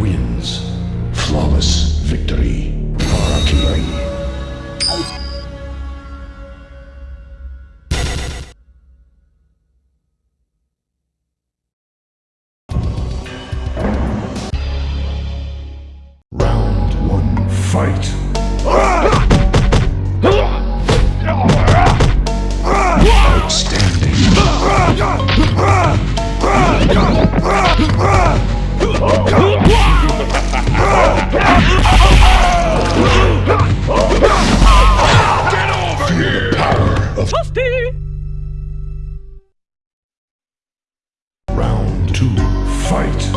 wins. Flawless victory. Round one, fight. Round two, fight!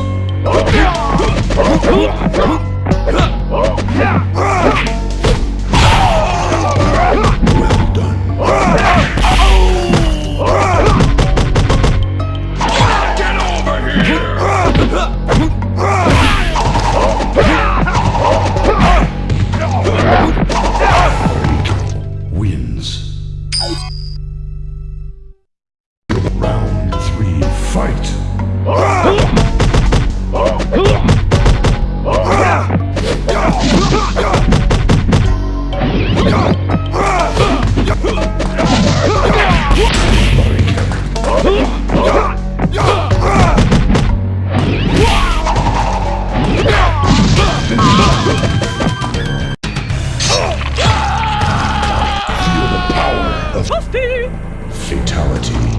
fight. Fatality.